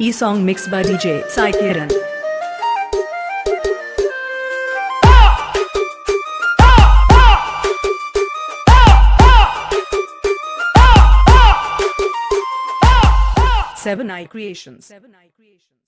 E song mixed by DJ Sai Kiran. Seven Eye Creations. Seven Eye Creations.